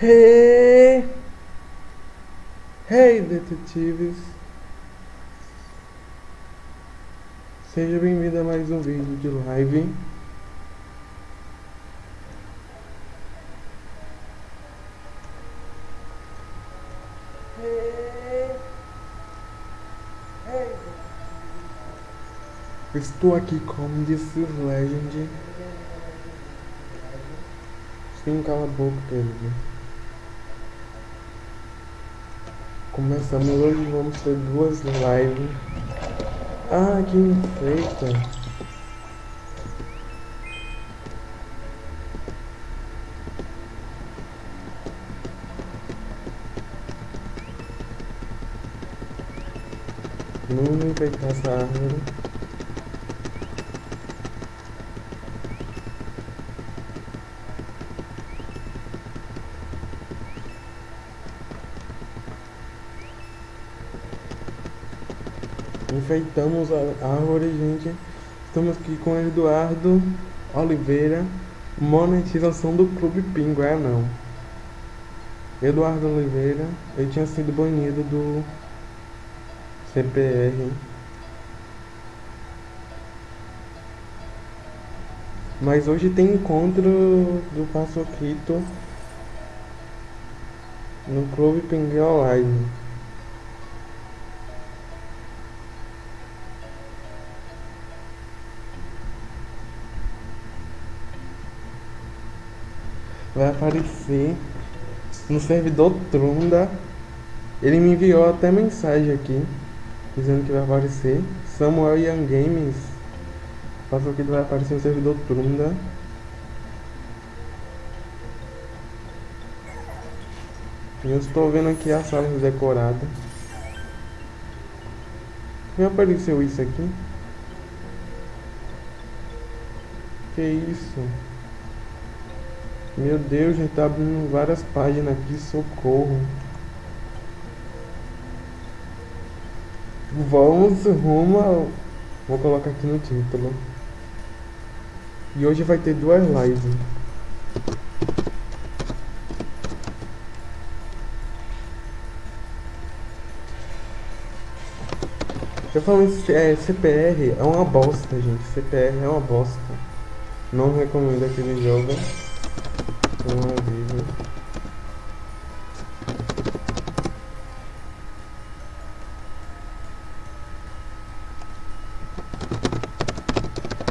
Hey! Hey, detetives! Seja bem-vindo a mais um vídeo de live. Estou aqui com This is Legend. Sim, cala a boca, querido. Começamos hoje, vamos ter duas lives. Ah, que enfeita. Vamos enfeitar essa árvore. Enfeitamos a árvore, gente. Estamos aqui com Eduardo Oliveira. Monetização do Clube Pingo, é não. Eduardo Oliveira, ele tinha sido banido do CPR. Mas hoje tem encontro do Passoquito no Clube Pinguim Online. Vai aparecer no servidor Trunda. Ele me enviou até mensagem aqui dizendo que vai aparecer. Samuel Young Games. Passou que vai aparecer no servidor Trunda. Eu estou vendo aqui a sala decorada. Me apareceu isso aqui? Que isso? Meu Deus, gente tá abrindo várias páginas aqui, socorro. Vamos rumo ao... Vou colocar aqui no título. E hoje vai ter duas lives. Eu falo é, CPR é uma bosta, gente. CPR é uma bosta. Não recomendo aquele jogo.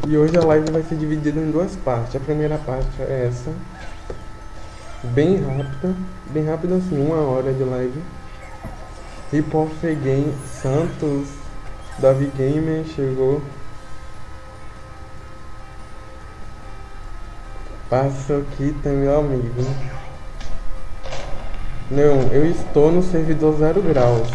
E hoje a live vai ser dividida em duas partes. A primeira parte é essa. Bem rápida. Bem rápida assim, uma hora de live. Hip Game Santos, Davi Gamer chegou. Passa aqui, tá meu amigo. Não, eu estou no servidor zero graus.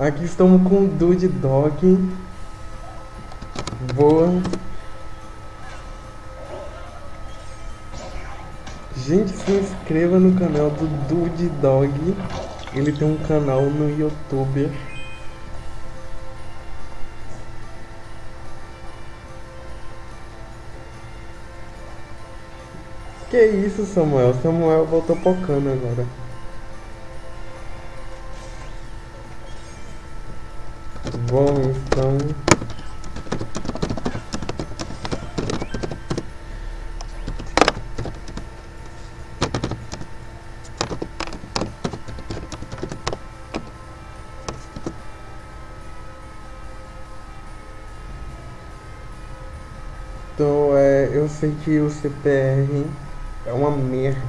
Aqui estamos com o Dude Dog. Boa. Gente, se inscreva no canal do Dude Dog. Ele tem um canal no YouTube. Que isso, Samuel? Samuel voltou pocando agora. Bom, sei que o CPR é uma merda.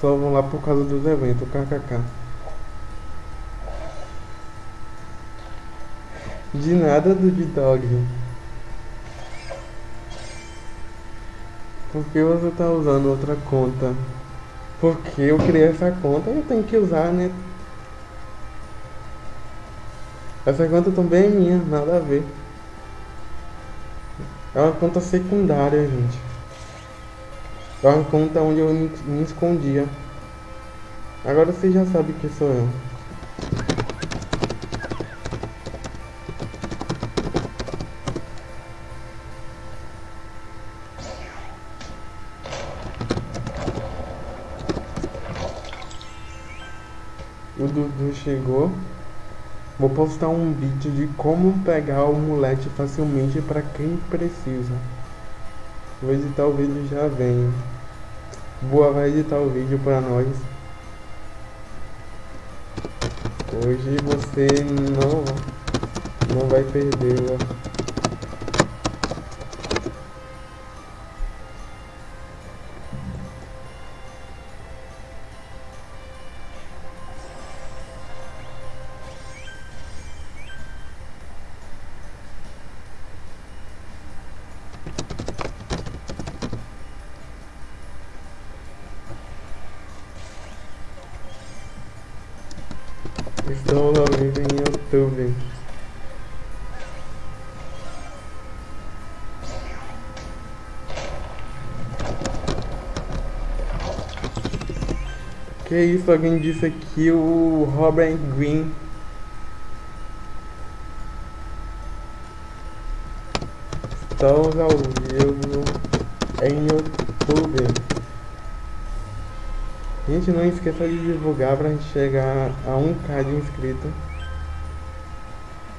Só vão lá por causa dos eventos, kkk. De nada do D-Dog. Por que você tá usando outra conta? Porque eu criei essa conta e eu tenho que usar, né? Essa conta também é minha, nada a ver. É uma conta secundária, gente. É uma conta onde eu me, escondia. Agora você já sabe que sou eu. O Dudu chegou. Vou postar um vídeo de como pegar o mulete facilmente para quem precisa. Vou editar o vídeo já venho. Boa vai editar o vídeo para nós. Hoje você não, não vai perder. Que isso, alguém disse aqui o Robert Green. Estamos ao vivo em YouTube. Gente, não esqueça de divulgar pra gente chegar a 1k de inscrito.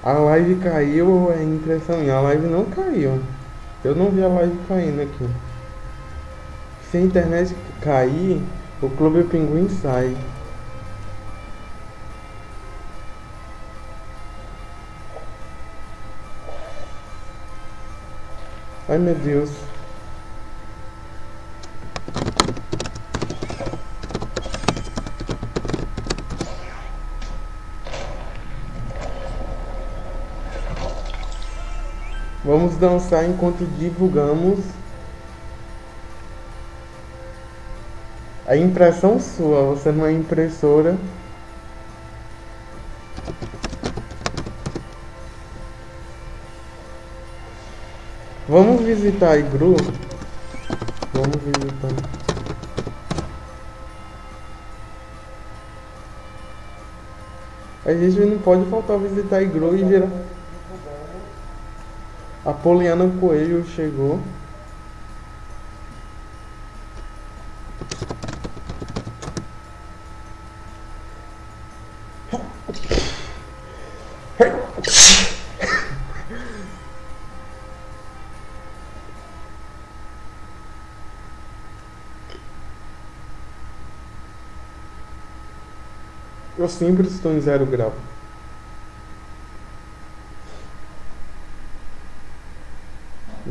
A live caiu ou é impressão minha? A live não caiu. Eu não vi a live caindo aqui. Se a internet cair, o Clube Pinguim sai. Ai meu Deus. Vamos dançar enquanto divulgamos. A impressão sua, você não é impressora. Vamos visitar a igru? Vamos visitar. A gente não pode faltar visitar a igru e gerar. A Poliana Coelho chegou. Eu sempre estou em zero grau.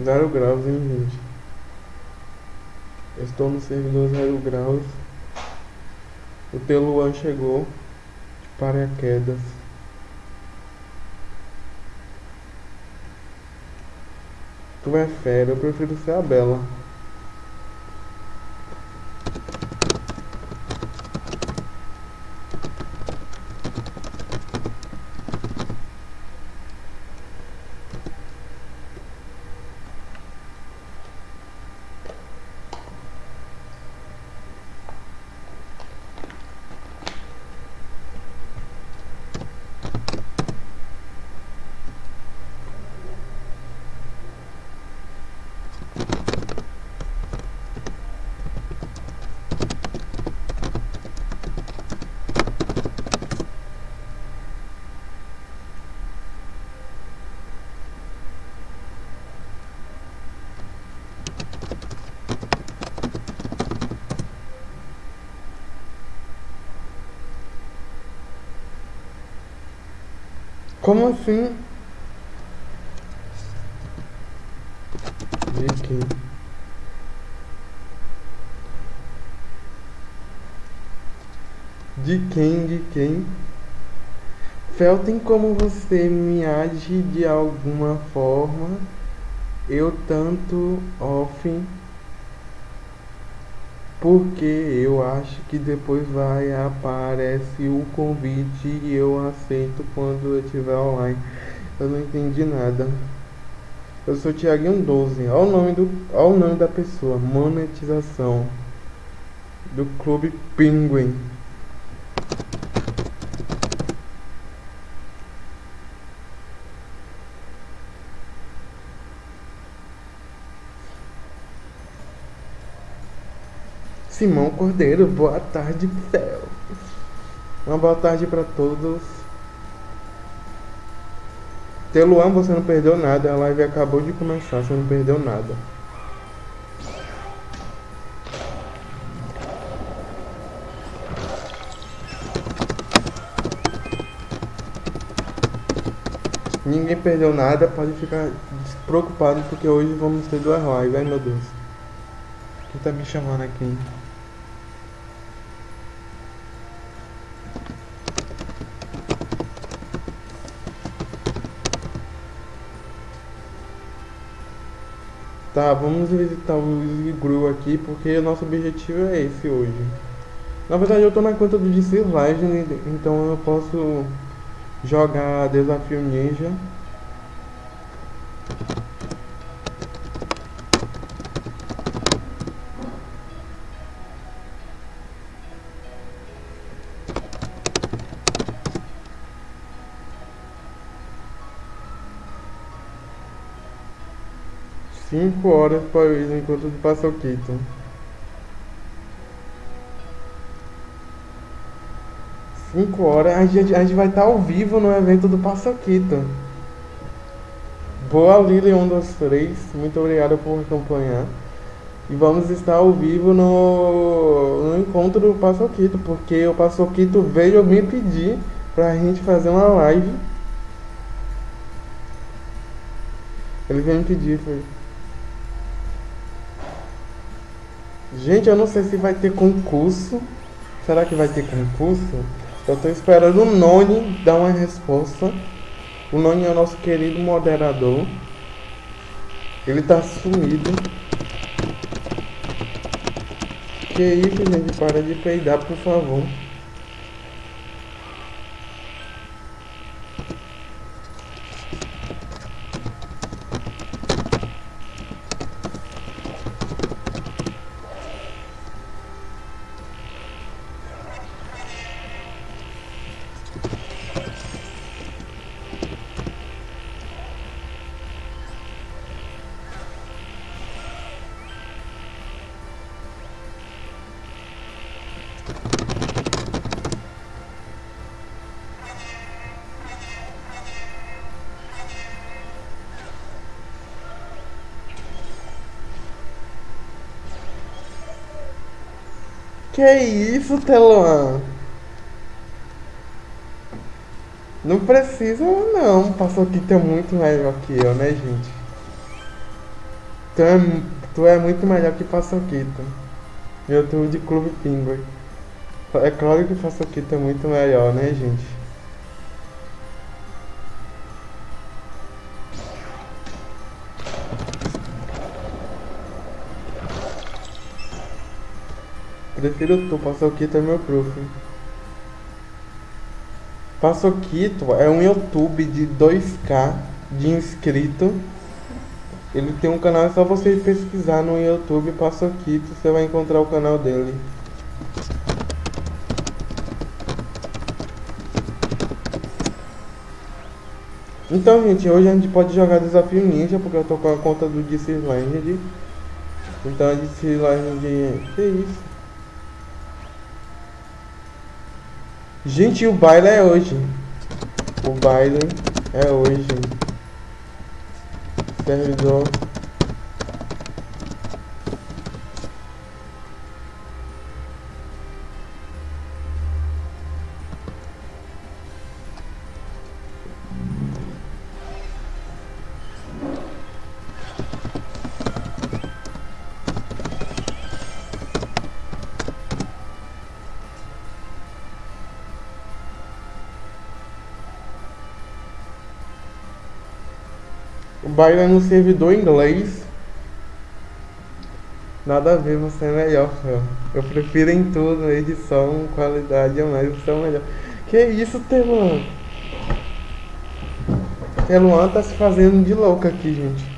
Zero graus, hein, gente? Eu estou no servidor zero graus. O Teluan chegou de paraquedas. Tu é fera, eu prefiro ser a Bela. Como assim? De quem? De quem? De quem? Fel, tem como você me age de alguma forma? Eu tanto off porque eu acho que depois vai aparece o convite e eu aceito quando eu estiver online. Eu não entendi nada. Eu sou Thiaguinho 12. Olha o nome do, olha o nome da pessoa. Monetização do Clube Penguin. Simão Cordeiro, boa tarde, céu. Uma boa tarde para todos. Teluan, você não perdeu nada. A live acabou de começar, você não perdeu nada. Ninguém perdeu nada, pode ficar despreocupado porque hoje vamos ter duas lives. Ai meu Deus. Quem tá me chamando aqui? Tá, vamos visitar o Igru aqui, porque o nosso objetivo é esse hoje. Na verdade eu tô na conta do DC Legend, então eu posso jogar Desafio Ninja. Cinco horas para o encontro do Paçoquito. Cinco horas, a gente, a gente vai estar ao vivo no evento do Paçoquito. Boa Lili 1, 2, 3, muito obrigado por acompanhar. E vamos estar ao vivo no, no encontro do Paçoquito, porque o Paçoquito veio me pedir pra gente fazer uma live. Ele veio me pedir, foi. Gente, eu não sei se vai ter concurso. Será que vai ter concurso? Eu tô esperando o Noni dar uma resposta. O Noni é o nosso querido moderador. Ele tá sumido. Que isso, gente? Para de peidar, por favor. Que isso, Teluan? Não precisa não, Paçoquito é muito melhor que eu, né, gente? Tu é, tu é muito melhor que Paçoquito. Eu tô de Clube Pinguim. É claro que Paçoquito é muito melhor, né, gente? Prefiro tu, Paçoquito é meu prof. Paçoquito é um YouTube de 2k de inscrito. Ele tem um canal, é só você pesquisar no YouTube Paçoquito, você vai encontrar o canal dele. Então, gente, hoje a gente pode jogar Desafio Ninja, porque eu tô com a conta do DC Land. Então, a DC Land... Que isso? Gente, o baile é hoje. O baile é hoje. Servidor. É no servidor inglês. Nada a ver, você é melhor, meu. Eu prefiro em tudo, edição, qualidade, mas você é melhor. Que isso, Teluan? Teluan tá se fazendo de louca aqui, gente.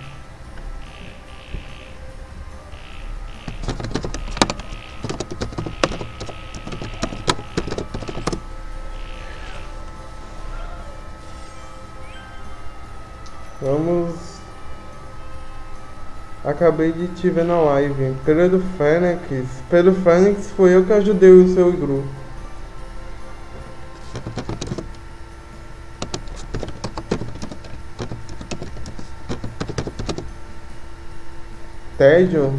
Acabei de te ver na live. Pedro Fênix. Pedro Fênix foi eu que ajudei o seu Igru. Tédio?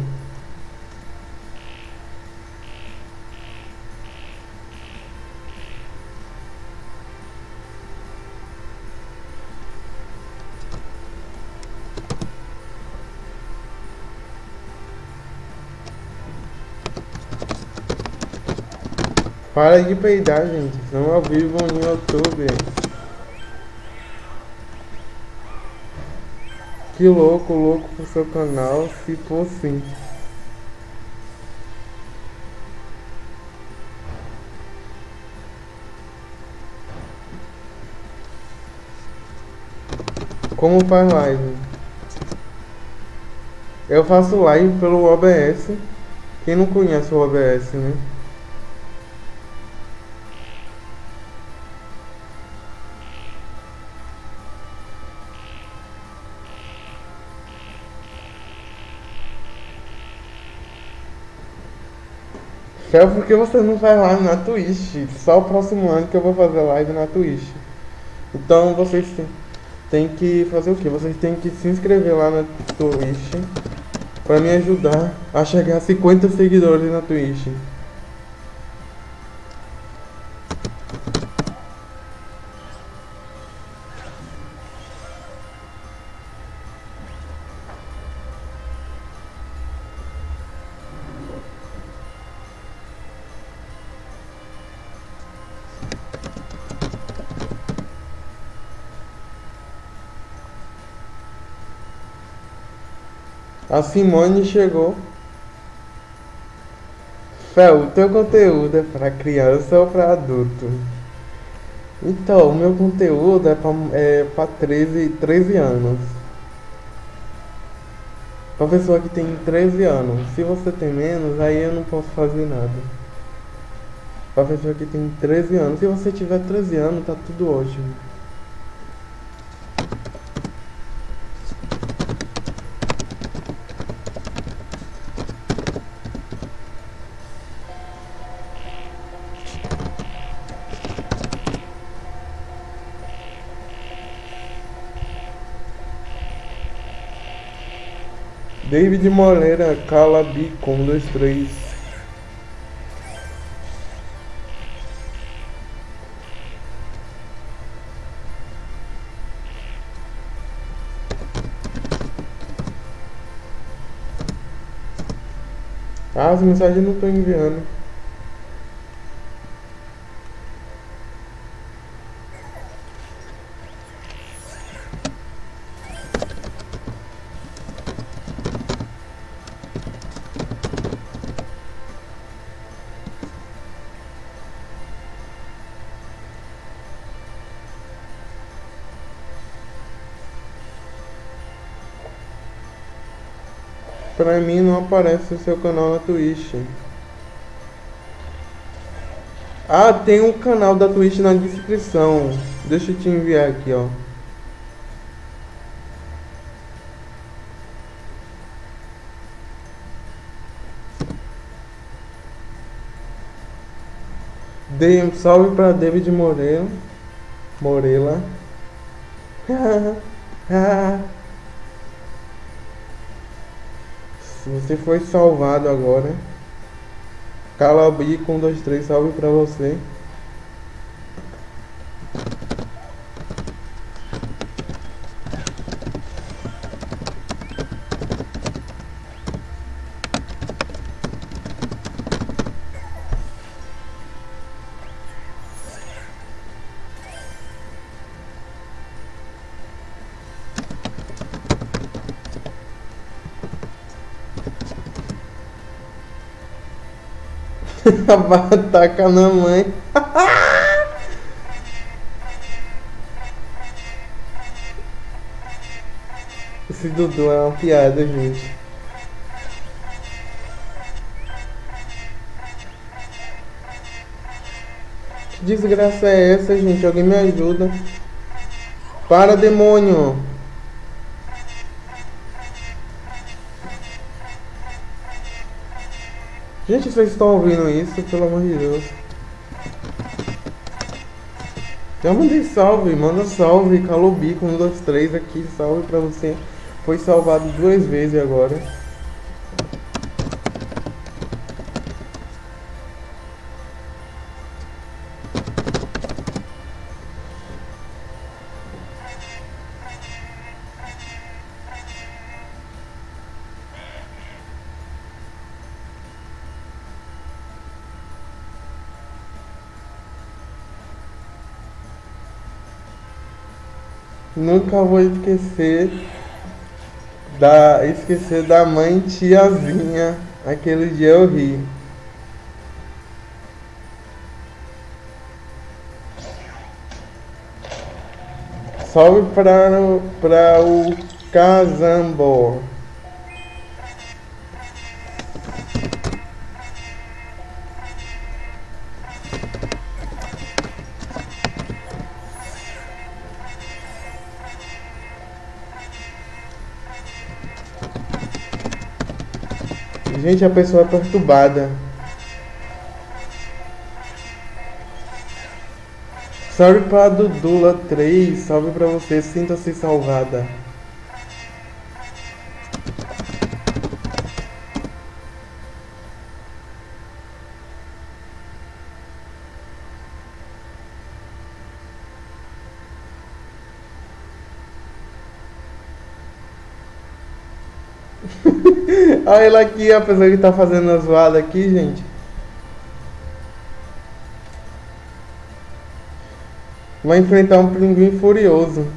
Para de peidar, gente. Estamos ao vivo no YouTube. Que louco, louco pro seu canal, se for sim. Como faz live? Eu faço live pelo OBS. Quem não conhece o OBS, né? Fel, por que você não faz live na Twitch? Só o próximo ano que eu vou fazer live na Twitch. Então vocês têm que fazer o que? Vocês têm que se inscrever lá na Twitch para me ajudar a chegar a 50 seguidores na Twitch. Simone chegou. Fel, o teu conteúdo é para criança ou para adulto? Então, o meu conteúdo é para é pra 13, 13 anos. Pra pessoa que tem 13 anos. Se você tem menos, aí eu não posso fazer nada. Pra pessoa que tem 13 anos. Se você tiver 13 anos, tá tudo ótimo. David Moreira, Calabi, com dois, três. Ah, as mensagens não estou enviando. Mim não aparece o seu canal na Twitch. Ah, tem um canal da Twitch na descrição. Deixa eu te enviar aqui, ó. Dei um salve pra David Moreira. Morela. Você foi salvado agora. Calabi com 2, 3, salve pra você. Taca na mãe. Esse Dudu é uma piada, gente. Que desgraça é essa, gente? Alguém me ajuda. Para, demônio. Gente, vocês estão ouvindo isso, pelo amor de Deus. Já mandei salve, manda salve, Calobico, 1, 2, 3 aqui, salve pra você. Foi salvado duas vezes agora. Nunca vou esquecer da esquecer da mãe tiazinha. Aquele dia eu ri. Salve para, para o Casambor. Gente, a pessoa é perturbada. Salve pra Dudula 3, salve pra você, sinta-se salvada. Olha ela aqui, a pessoa que tá fazendo a zoada aqui, gente. Vai enfrentar um pinguim furioso.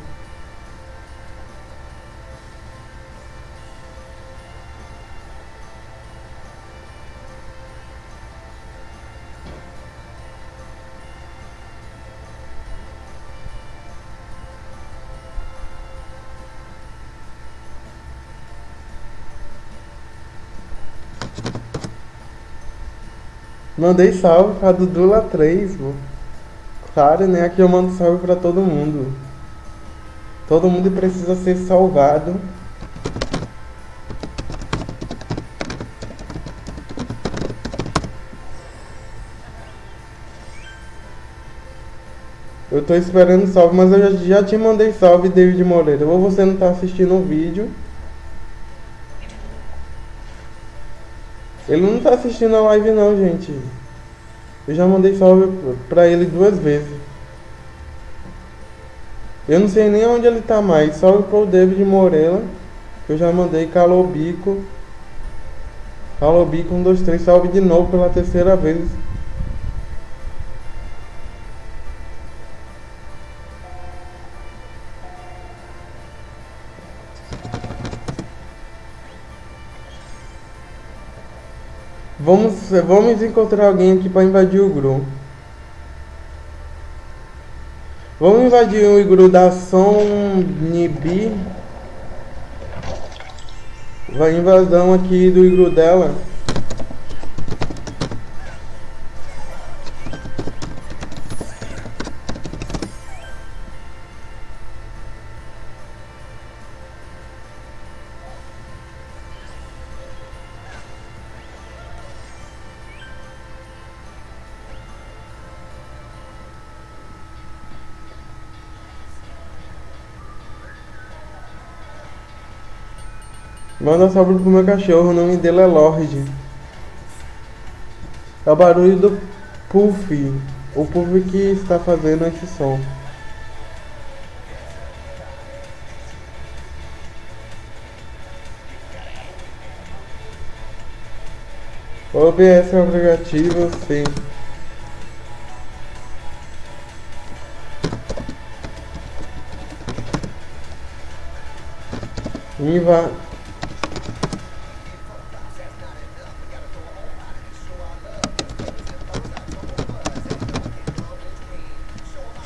Mandei salve pra Dudula 3, pô. Claro, né? Aqui eu mando salve pra todo mundo. Todo mundo precisa ser salvado. Eu tô esperando salve, mas eu já, já te mandei salve, David Moreira. Ou você não tá assistindo o vídeo. Ele não tá assistindo a live não, gente. Eu já mandei salve pra ele duas vezes. Eu não sei nem onde ele tá mais. Salve pro David Morella. Que eu já mandei Calobico. Calobico 1, 2, 3. Salve de novo pela terceira vez. Vamos, vamos encontrar alguém aqui para invadir o Gru. Vamos invadir o igru da Som Nibi. Vai invasão aqui do igru dela. Manda salve pro meu cachorro, o nome dele é Lorde. É o barulho do Puff. O Puff que está fazendo esse som. OBS é um aplicativo, sim. Inva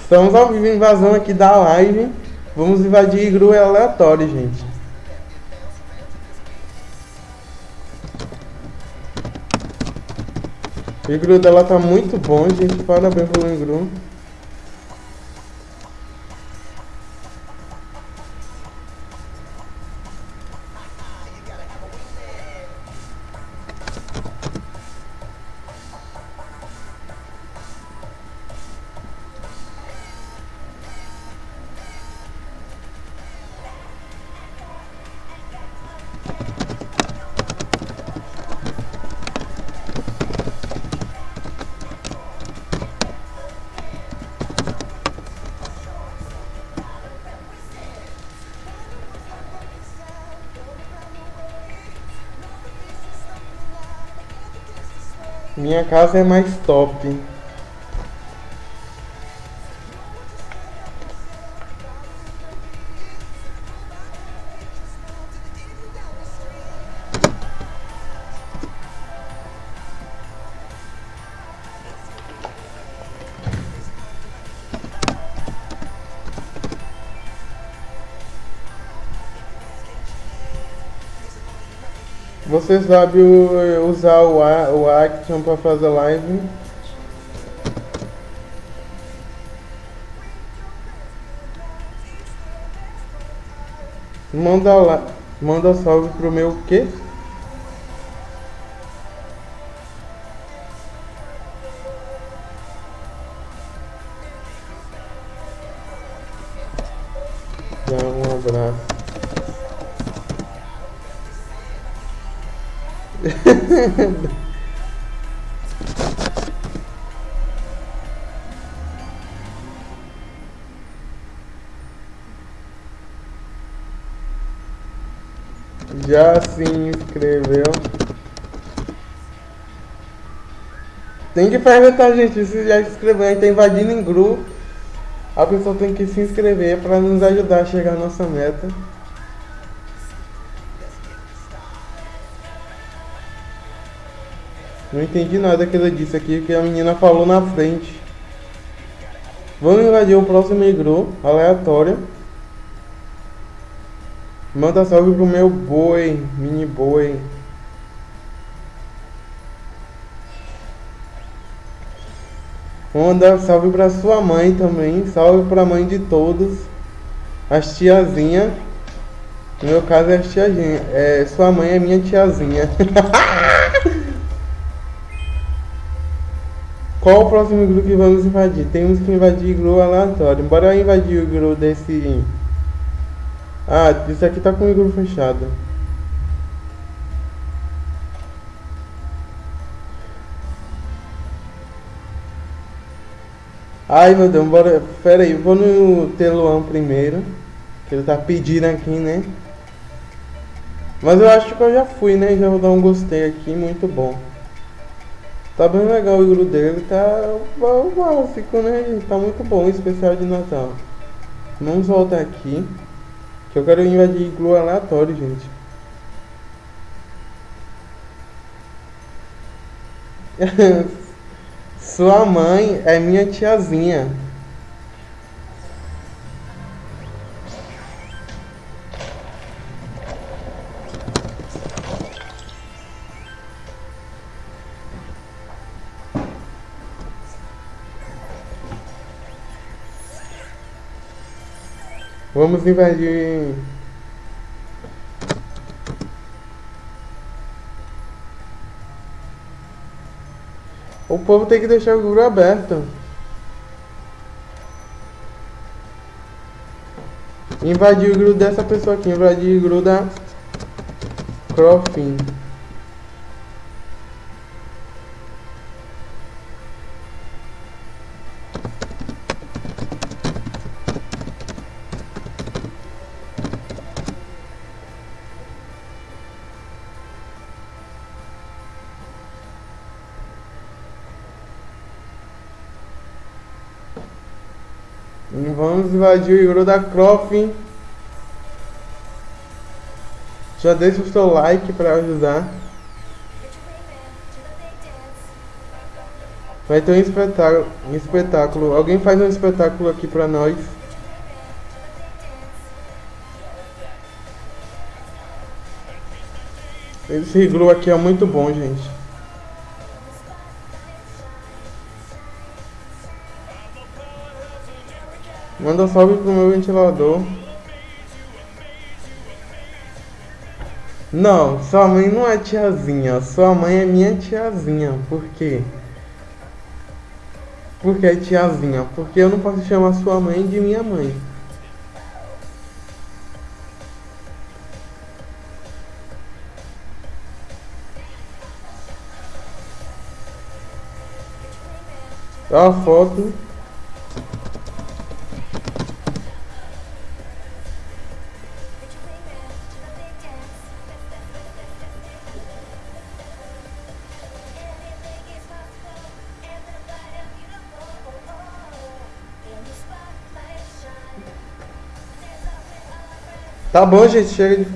Estamos ao vivo invasão aqui da live. Vamos invadir igru aleatório, gente. O igru dela tá muito bom, gente. Parabéns pelo igru. Minha casa é mais top. Você sabe usar o, o Action para fazer live? Manda lá, manda salve pro meu quê? Se inscreveu. Tem que perguntar, gente, se já se inscreveu. A gente tá invadindo em grupo. A pessoa tem que se inscrever para nos ajudar a chegar à nossa meta. Não entendi nada que ela disse aqui, que a menina falou na frente. Vamos invadir o próximo igru, aleatório. Manda salve pro meu boi, mini boi. Vou mandar salve pra sua mãe também. Salve pra mãe de todos. As tiazinha. No meu caso é as tiazinha. É, sua mãe é minha tiazinha. Qual o próximo igru que vamos invadir? Temos que invadir igru aleatório. Bora invadir o igru desse. Ah, isso aqui tá com o igru fechado. Ai meu Deus, bora. Pera aí, vou no Teluan primeiro. Que ele tá pedindo aqui, né? Mas eu acho que eu já fui, né? Já vou dar um gostei aqui, muito bom. Tá bem legal o igru dele, tá básico, né? Tá muito bom o especial de Natal. Vamos voltar aqui. Eu quero invadir iglu aleatório, gente. Sua mãe é minha tiazinha. Vamos invadir. O povo tem que deixar o grupo aberto. Invadir o grupo dessa pessoa aqui. Invadir o grupo da Crofin. Vamos invadir o igru da Crofin. Já deixa o seu like para ajudar. Vai ter um espetáculo, um espetáculo. Alguém faz um espetáculo aqui pra nós. Esse iglu aqui é muito bom, gente. Manda salve pro meu ventilador. Não, sua mãe não é tiazinha. Sua mãe é minha tiazinha. Por quê? Por que é tiazinha? Porque eu não posso chamar sua mãe de minha mãe. Ó a foto. Tá bom, gente, chega de.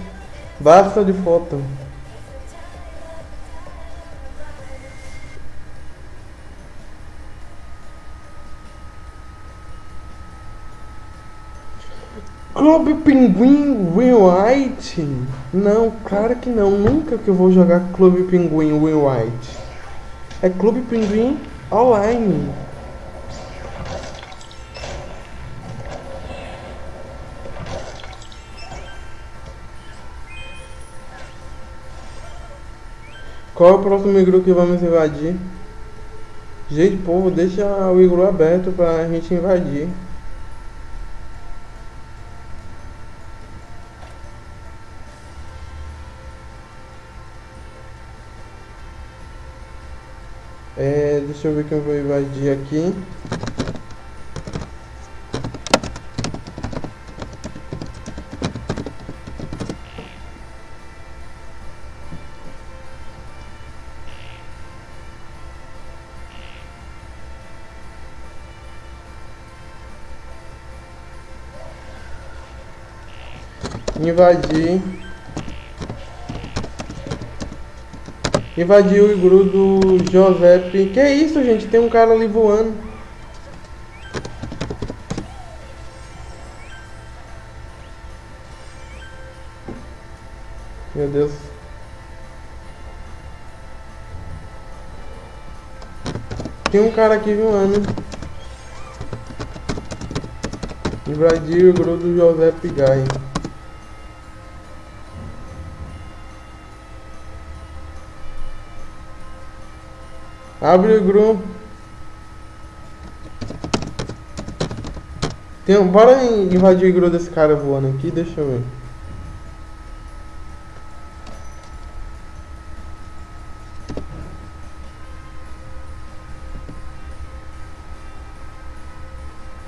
Basta de foto. Clube Pinguim Win White? Não, claro que não. Nunca que eu vou jogar Clube Pinguim Win White. É Clube Pinguim Online. Qual é o próximo igru que vamos invadir? Gente, povo, deixa o igru aberto pra gente invadir. É, deixa eu ver quem vou invadir aqui. Invadir. Invadir o igru do Giuseppe. Que isso, gente? Tem um cara ali voando. Meu Deus. Tem um cara aqui voando. Invadir o igru do Giuseppe Gai. Abre o grupo. Tem um, bora invadir o grupo desse cara voando aqui, deixa eu ver.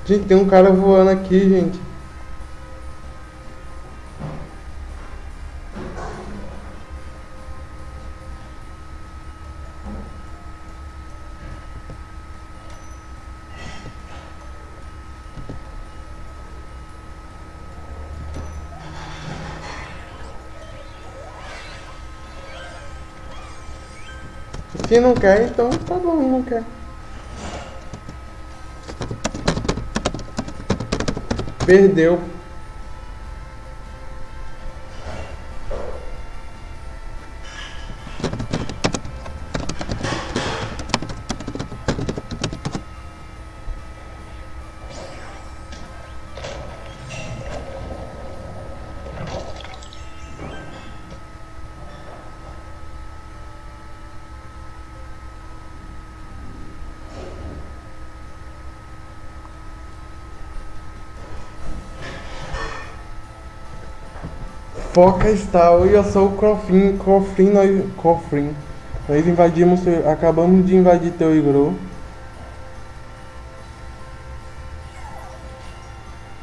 Gente, tem um cara voando aqui, gente. Se não quer, então tá bom, não quer. Perdeu. Foca está, eu sou o Crofin, Crofin, nós, Crofin. Nós invadimos, acabamos de invadir teu igru.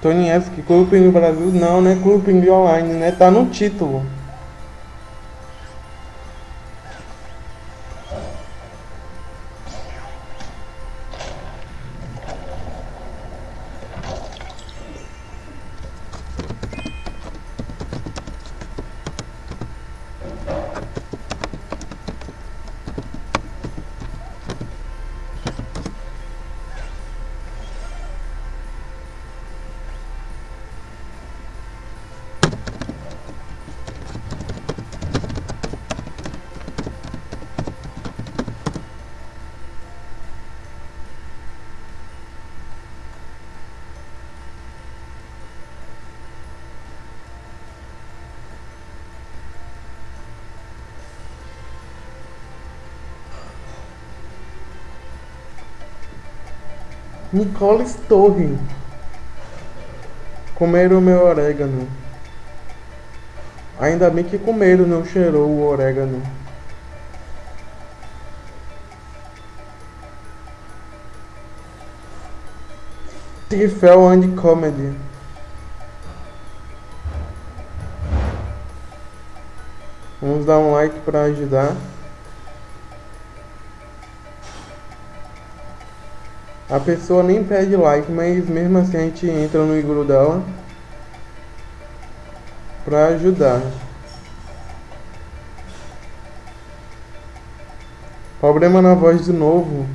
Tonievski, Clube Pinguim Brasil, não, né? Clube Online, né? Tá no título. Nicolas Torre. Comeram o meu orégano. Ainda bem que comeram, não cheirou o orégano. Tifel and Comedy. Vamos dar um like para ajudar. A pessoa nem pede like, mas mesmo assim a gente entra no igru dela. pra ajudar. Problema na voz de novo.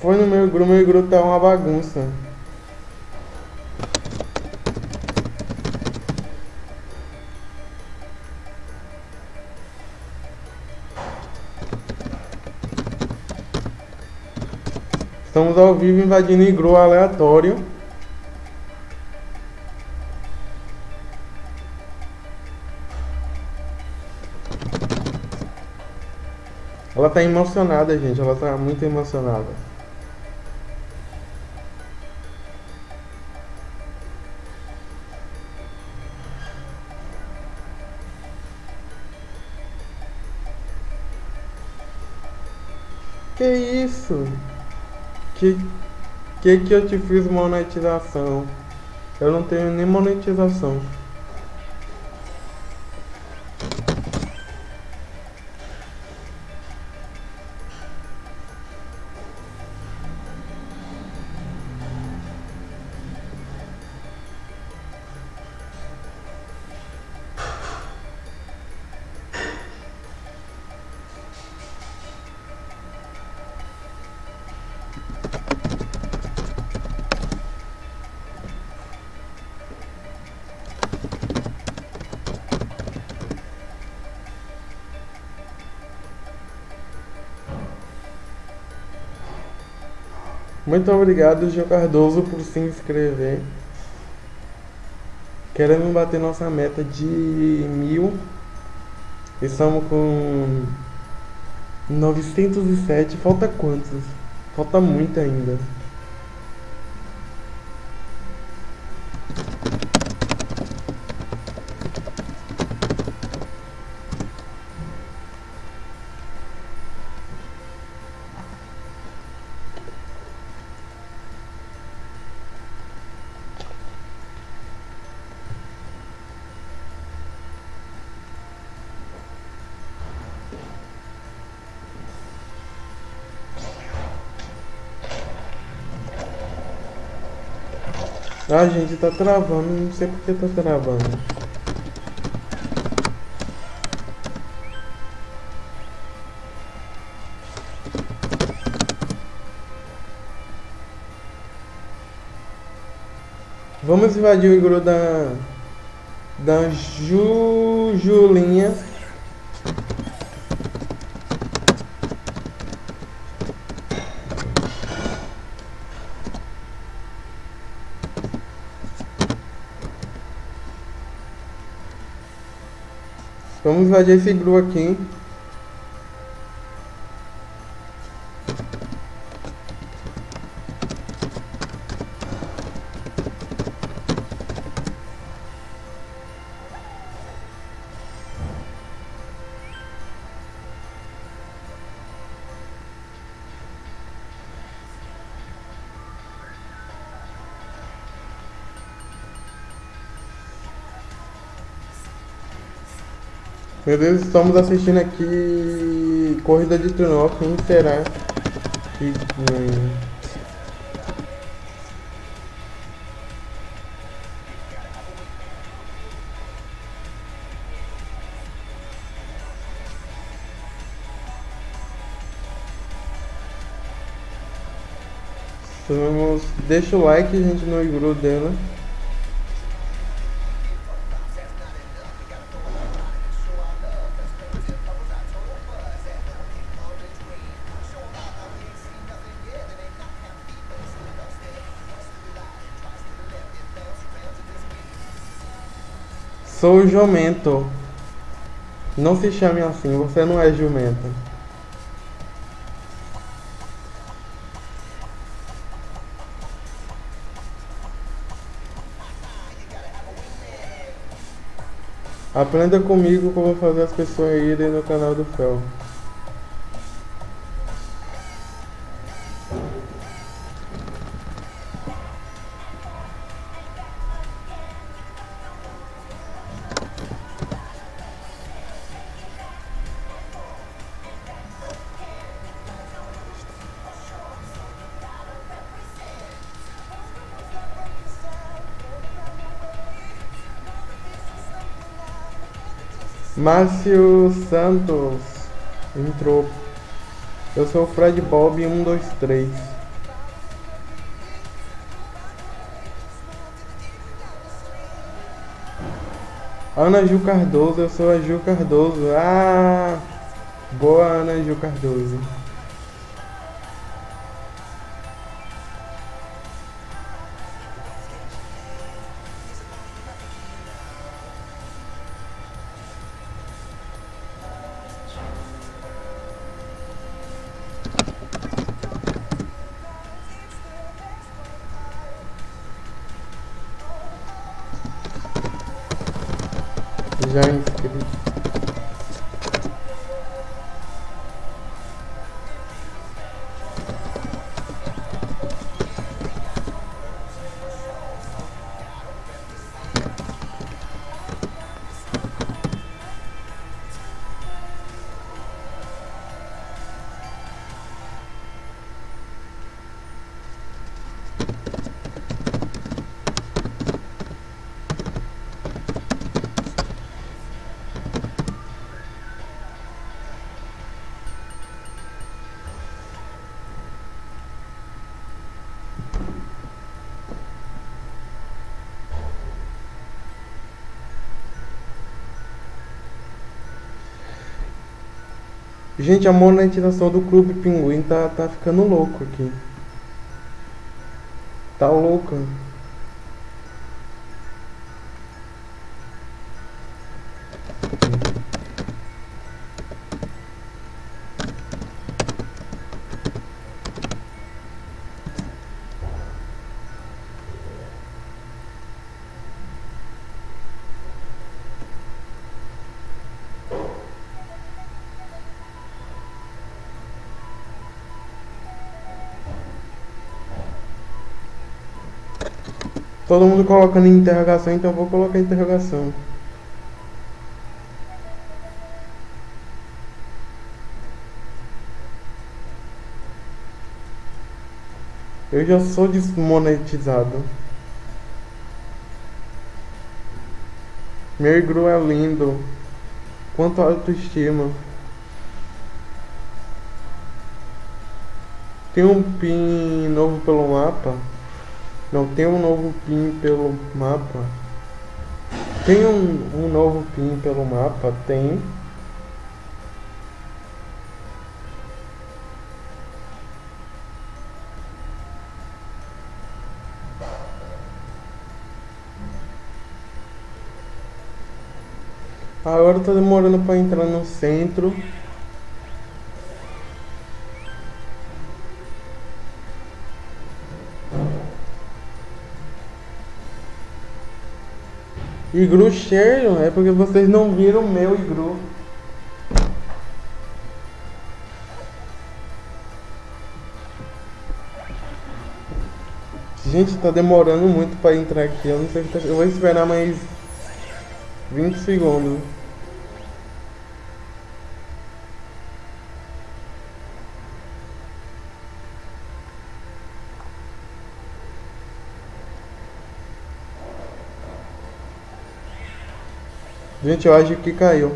Foi no meu grupo, meu grupo tá uma bagunça. Estamos ao vivo invadindo igru aleatório. Ela tá emocionada, gente. Ela tá muito emocionada. Que que eu te fiz monetização? Eu não tenho nem monetização. Muito obrigado, Gil Cardoso, por se inscrever. Queremos bater nossa meta de mil. Estamos com 907. Falta quantos? Falta muito ainda. Ah, gente, tá travando. Não sei porque tá travando. Vamos invadir o igru da... Da Jujulinha. Vamos invadir esse igru aqui. Meu Deus, estamos assistindo aqui Corrida de Trenó, quem será que... Vamos, deixa o like, gente, no igru dela. Sou jumento. Não se chame assim, você não é jumento. Aprenda comigo como fazer as pessoas irem no canal do Fel. Márcio Santos entrou. Eu sou o Fred Bob 123. Ana Ju Cardoso, eu sou a Ju Cardoso. Ah! Boa Ana Ju Cardoso. Gente, a monetização do Clube Pinguim tá, tá ficando louco aqui. Tá louca. Todo mundo colocando interrogação, então vou colocar interrogação. Eu já sou desmonetizado. Meu é lindo. Quanto autoestima. Tem um pin novo pelo mapa. Não tem um novo pin pelo mapa. Tem um, um novo pin pelo mapa? Tem. Agora tá demorando para entrar no centro. Igru cheio é porque vocês não viram o meu igru. Gente, tá demorando muito pra entrar aqui. Eu não sei se tá... Eu vou esperar mais 20 segundos. Gente, eu acho que caiu.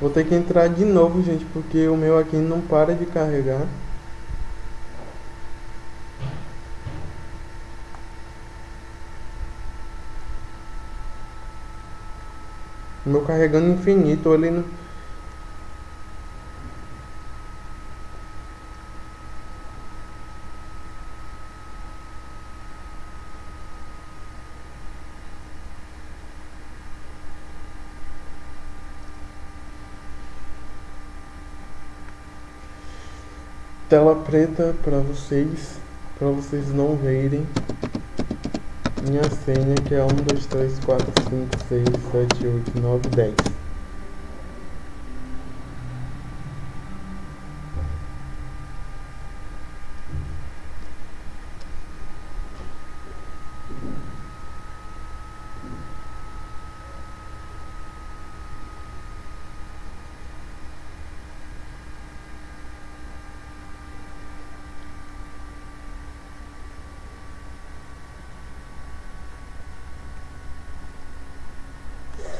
Vou ter que entrar de novo, gente, porque o meu aqui não para de carregar. O meu carregando infinito, ele não... tela preta para vocês, para vocês não verem minha senha que é 1, 2, 3, 4, 5, 6, 7, 8, 9, 10.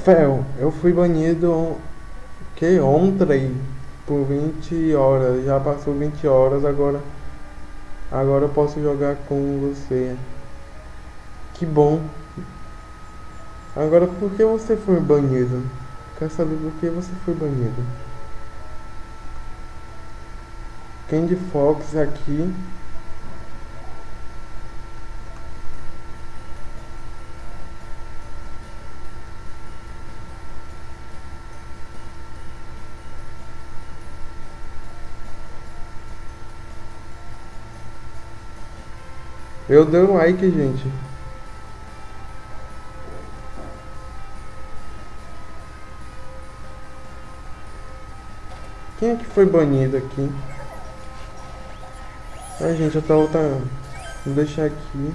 Fel, eu fui banido que ontem por 20 horas. Já passou 20 horas, agora agora eu posso jogar com você. Que bom. Agora por que você foi banido? Quero saber por que você foi banido. Candy Fox aqui. Eu dei um like, gente. Quem é que foi banido aqui? Ai, gente, eu voltando. Vou deixar aqui.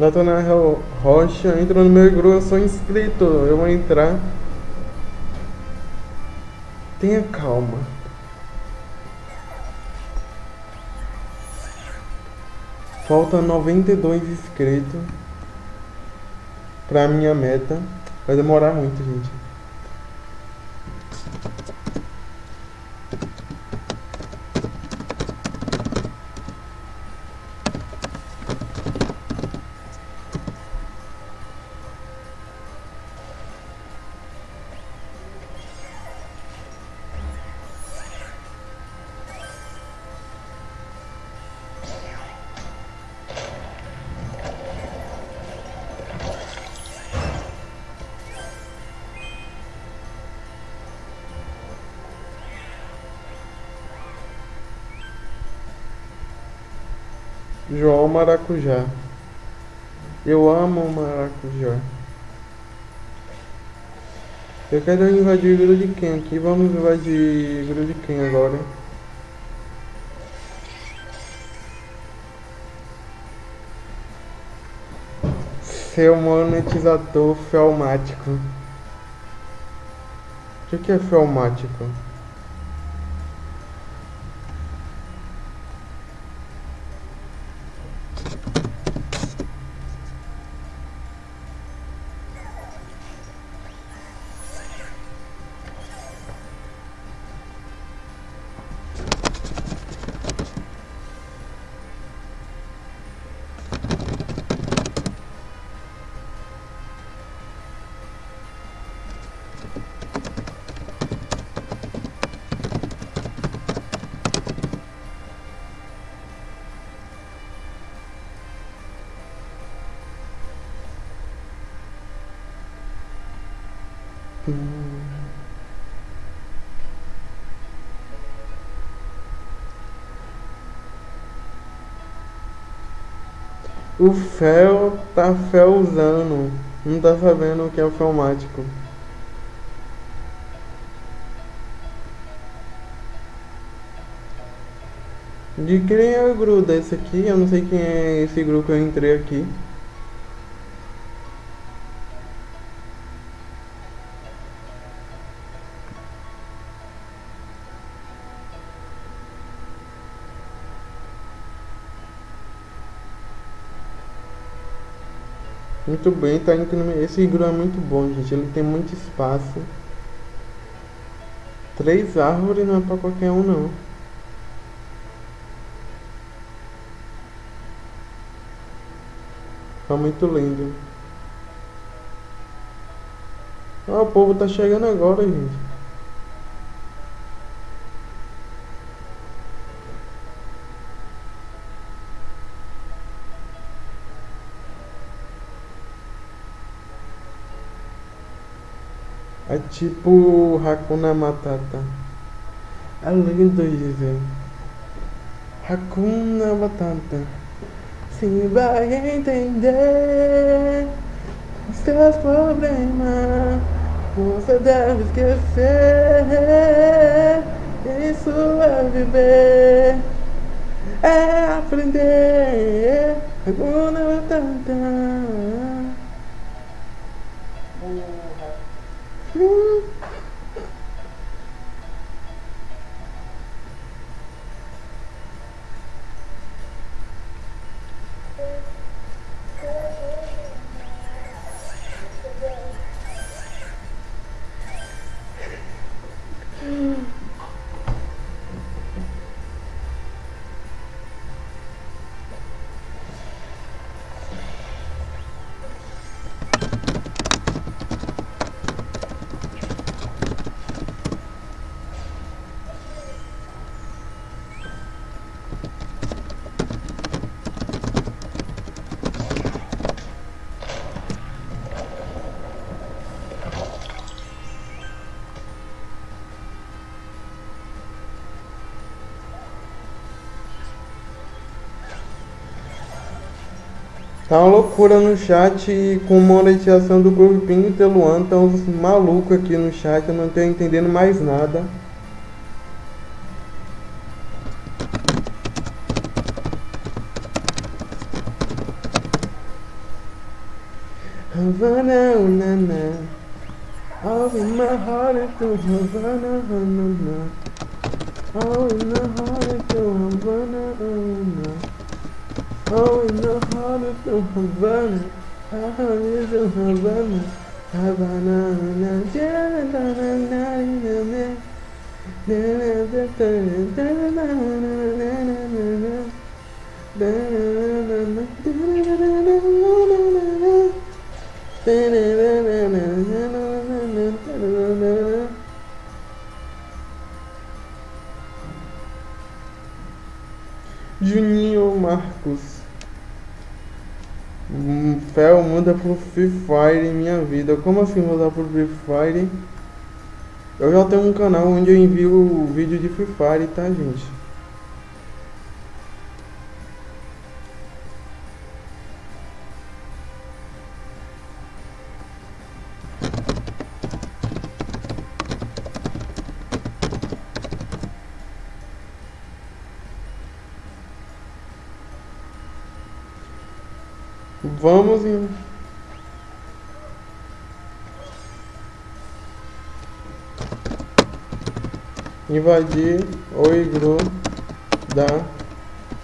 Natanael Rocha, entra no meu grupo, eu sou inscrito, eu vou entrar. Tenha calma. Falta 92 inscritos pra minha meta. Vai demorar muito, gente. Maracujá. Eu amo maracujá. Eu quero invadir o de quem aqui? Vamos invadir o de quem agora? Seu monetizador felmático. O que é felmático? O Fel tá felzando. Não tá sabendo o que é o felmático. De quem é o grupo desse aqui? Eu não sei quem é esse grupo que eu entrei aqui. Muito bem, tá indo Esse iglu é muito bom, gente. Ele tem muito espaço. Três árvores não é pra qualquer um, não. Tá muito lindo. Ah, o povo tá chegando agora, gente. É tipo Hakuna Matata. É lindo isso. Hakuna Matata. Se vai entender seus problemas, você deve esquecer. Isso é viver. é aprender. Agora vai Tá uma loucura no chat com monetização do grupinho e Teluan. Tá uns malucos aqui no chat, eu não tô entendendo mais nada. Havana, unana. All in my heart is to Havana, unana. All in my heart is to Havana, unana. Oh, in the heart of the Havana, heart is the Havana, Havana, na na na na na na na Fel muda pro Free Fire em minha vida. Como assim mudar pro Free Fire? Eu já tenho um canal onde eu envio vídeo de Free Fire, tá, gente? Vamos em... invadir o iglu da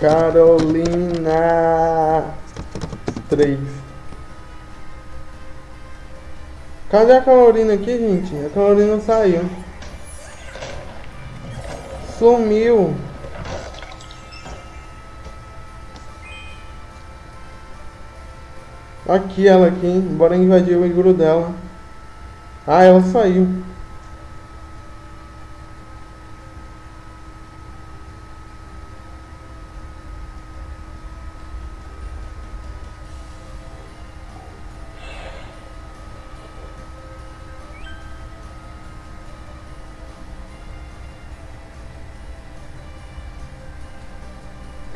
Carolina 3. Cadê a Carolina aqui, gente? A Carolina saiu. Sumiu. Aqui ela aqui, bora invadir o igru dela. Ah, ela saiu.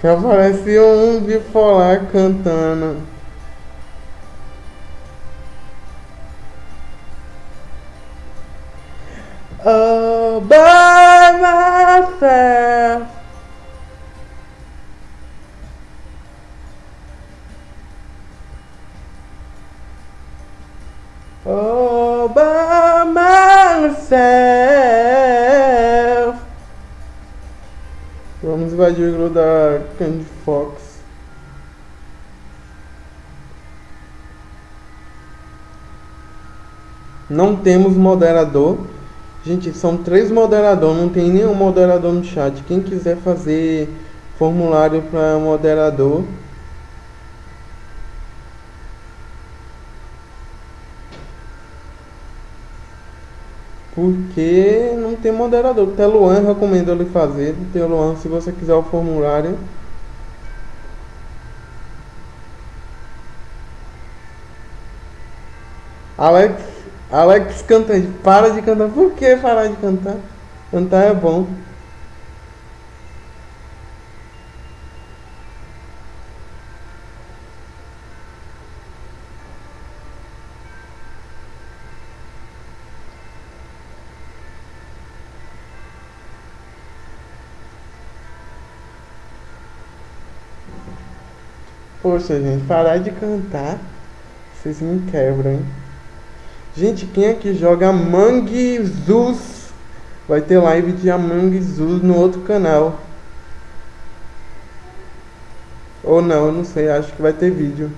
Que apareceu um bipolar cantando. Vamos invadir o grupo da Candy Fox. Não temos moderador. Gente, são três moderadores, não tem nenhum moderador no chat. Quem quiser fazer formulário para moderador, porque tem moderador. O Teluan recomendo ele fazer. Teluan, se você quiser o formulário. Alex Alex canta, para de cantar. Por que parar de cantar? Cantar é bom. Poxa, gente, parar de cantar, vocês me quebram, hein? Gente, quem aqui joga Among Us? Vai ter live de Among Us no outro canal. Ou não, não sei, acho que vai ter vídeo.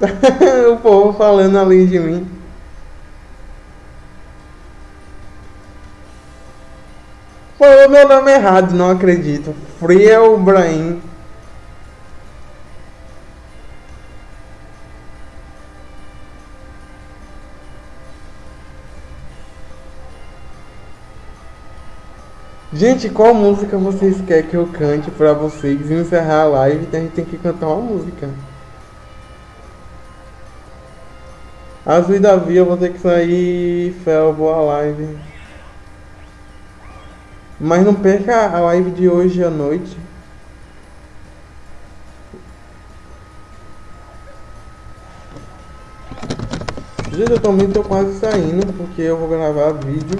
o povo falando além de mim. Falou meu nome errado, não acredito. Friel Brahim. Gente, qual música vocês querem que eu cante pra vocês encerrar a live? A gente tem que cantar uma música. Azul e Davi, eu vou ter que sair. Fel, boa live. Mas não perca a live de hoje à noite. Gente, eu também tô quase saindo porque eu vou gravar vídeo.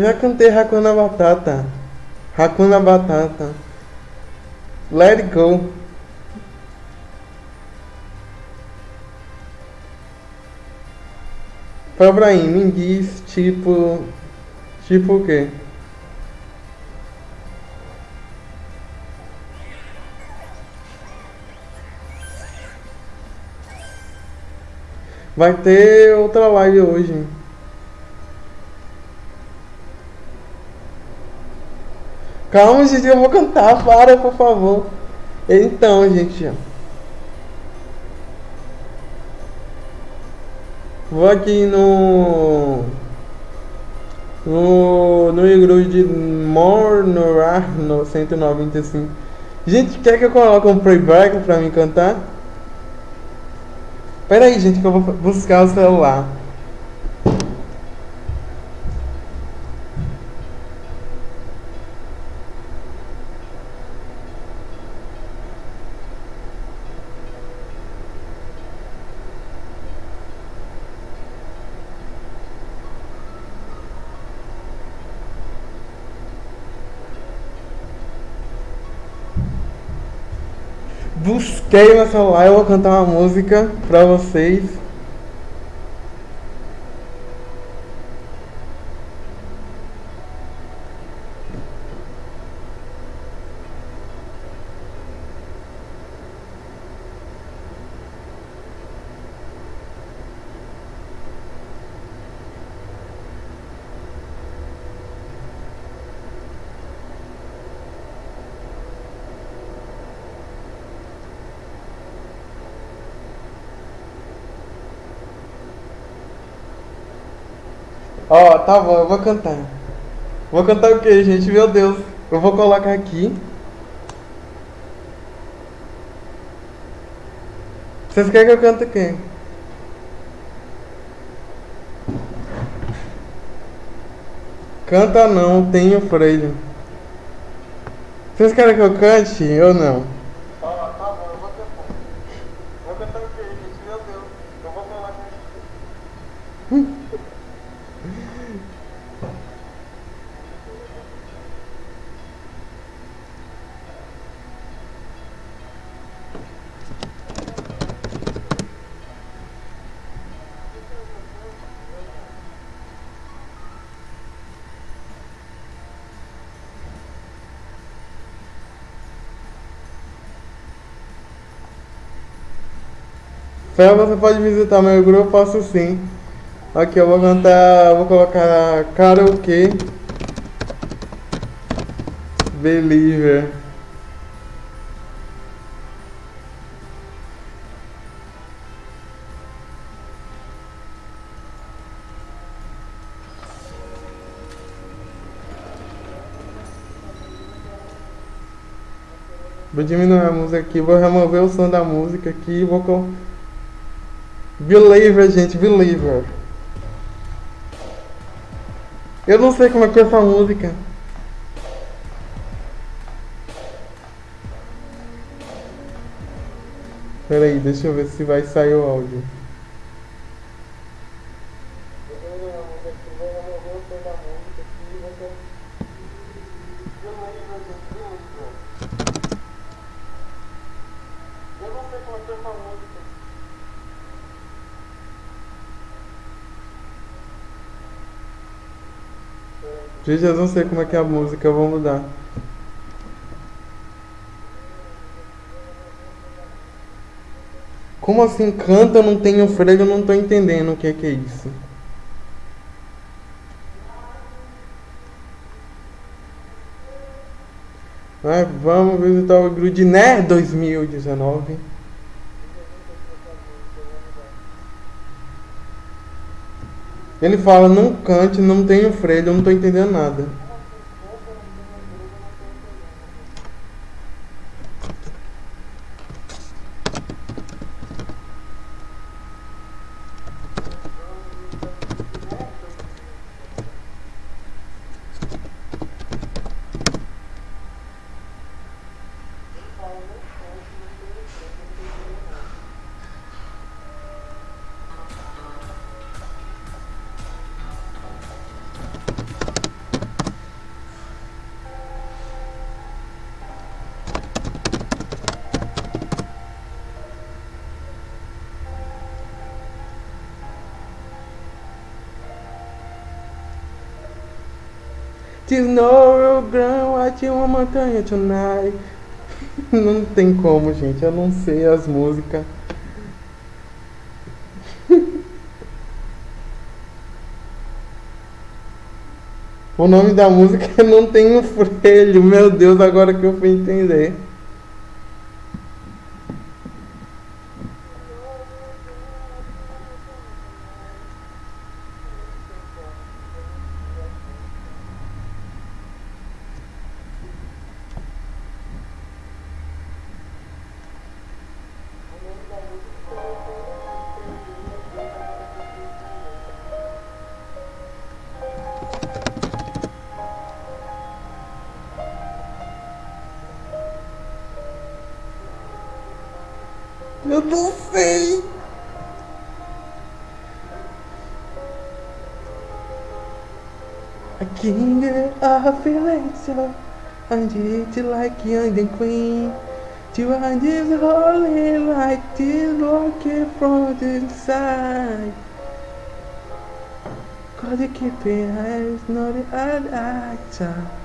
Já cantei Hakuna Batata. Hakuna Batata. Let it go. Fabraim, me diz tipo. Tipo o quê? Vai ter outra live hoje. Calma, gente, eu vou cantar, para, por favor. Então, gente. Vou aqui no. No. No igreja de Mornorar, no 195. Gente, quer que eu coloque um playback pra me cantar? Pera aí, gente, que eu vou buscar o celular. Busquei meu celular, eu vou cantar uma música pra vocês. Ó, tá bom, eu vou cantar. Vou cantar o que, gente? Meu Deus. Eu vou colocar aqui. Vocês querem que eu cante quem? Canta não, tenho freio. Vocês querem que eu cante ou não? Tá, tá bom, eu vou cantar. Vou cantar o quê, gente? Meu Deus. Eu vou falar com Fel, você pode visitar meu grupo? Eu posso sim. Aqui eu vou cantar, vou colocar karaokê. Believer. Vou diminuir a música aqui, vou remover o som da música aqui e vou Believer, gente, Believer. Eu não sei como é que é essa música. Pera aí, deixa eu ver se vai sair o áudio. Eu não sei como é que é essa música. Gente, eu não sei como é que é a música, eu vou mudar. Como assim canta, não tem o freio, eu não tô entendendo o que é que é isso. Mas vamos visitar o Grudiner 2019. Ele fala, não cante, não tenho freio, eu não tô entendendo nada. There's no ground, uma montanha tonight. Não tem como, gente, eu não sei as músicas. O nome da música é Não Tenho Freio. Meu Deus, agora que eu fui entender. And queen. To find this holy light, this looking from the inside. Cause you keep your eyes, not the other actor.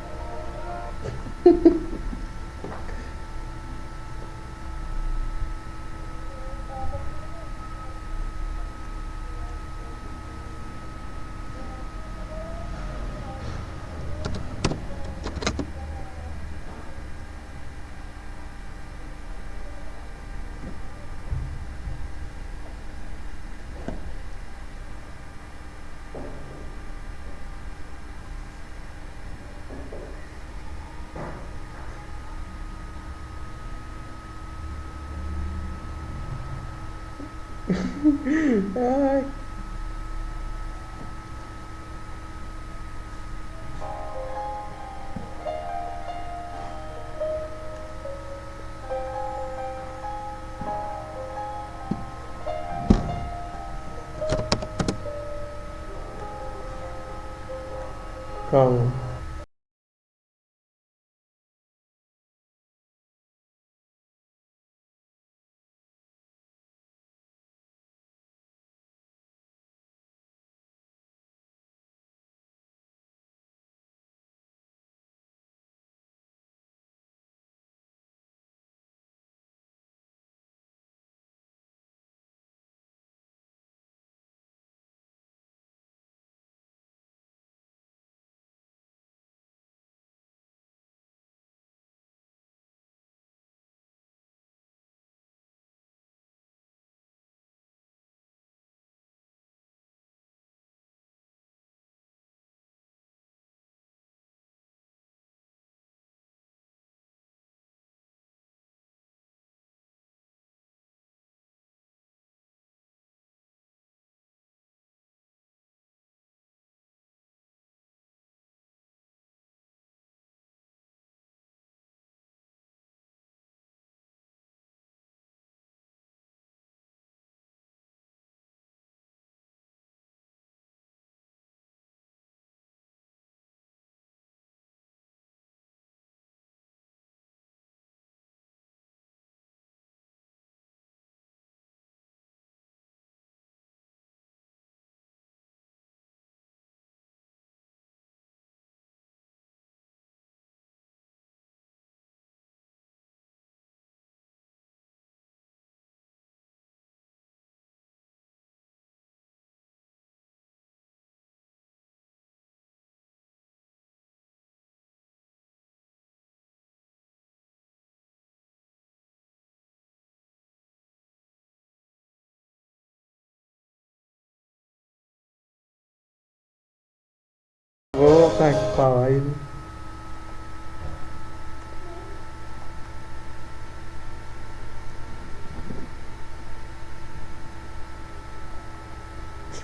còn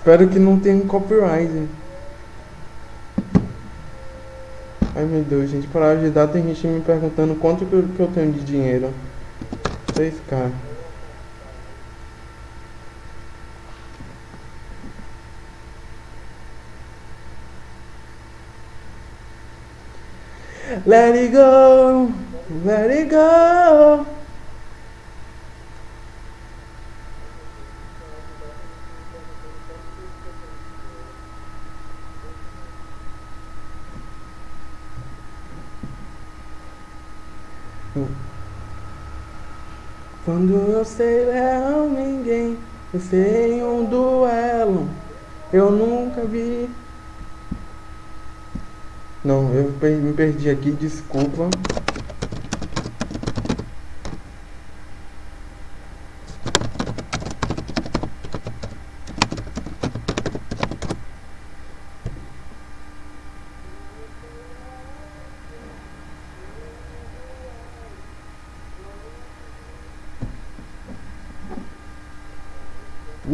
Espero que não tenha copyright. Ai meu Deus, gente, para ajudar tem gente me perguntando quanto que eu, que eu tenho de dinheiro. 6k. Let it go, let it go. Quando eu sei leal ninguém, eu sei um duelo, eu nunca vi. Não, eu me perdi aqui, desculpa.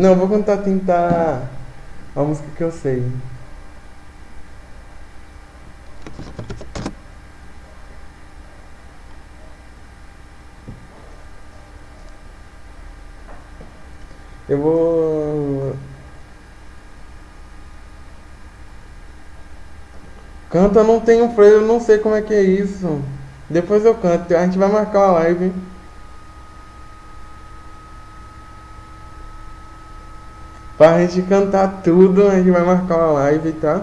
Não, vou tentar tentar a música que eu sei. Eu vou. Canta não tem um freio, eu não sei como é que é isso. Depois eu canto, a gente vai marcar uma live. Pra gente cantar tudo, a gente vai marcar uma live, tá?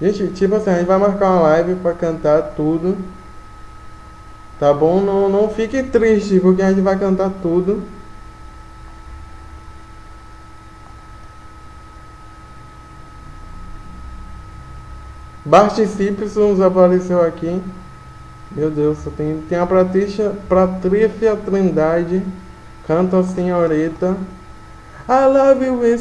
Gente, tipo assim, a gente vai marcar uma live pra cantar tudo. Tá bom? Não, não fique triste, porque a gente vai cantar tudo. Barticipsons apareceu aqui. Meu Deus, só tem, tem a Patrícia, Patrícia Trindade. Canta senhorita. I love you when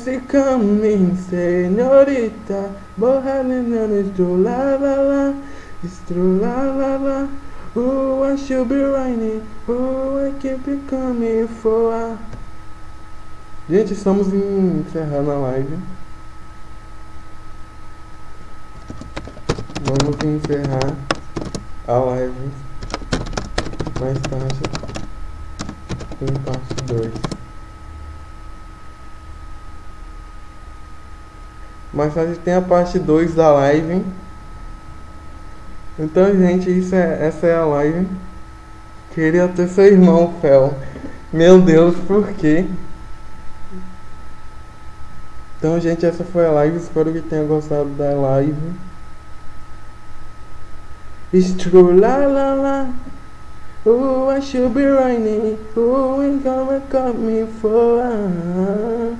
señorita. Bohemian is true, la la la. It's true, la la la. Oh, I should be raining. Oh, I keep coming for. Gente, estamos encerrando a live. Vamos encerrar. a live mais tarde em parte 2. Mais tarde tem a parte 2 da live. Então, gente, isso é, essa é a live. Queria ter seu irmão, Fel. Meu Deus, por quê? Então, gente, essa foi a live. Espero que tenha gostado da live. It's true, la la la. Oh, I should be running. Oh, ain't gonna cut me for.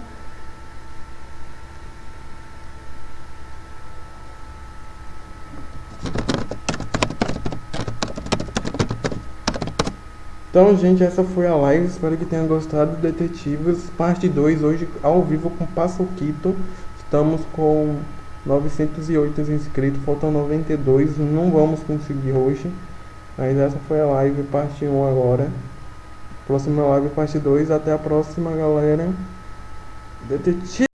Então, gente, essa foi a live. Espero que tenha gostado. Detetives, parte 2, hoje ao vivo com Passoquito. Estamos com 908 inscritos, faltam 92. Não vamos conseguir hoje. Mas essa foi a live, parte 1 agora. Próxima live, parte 2. Até a próxima, galera. Detetive.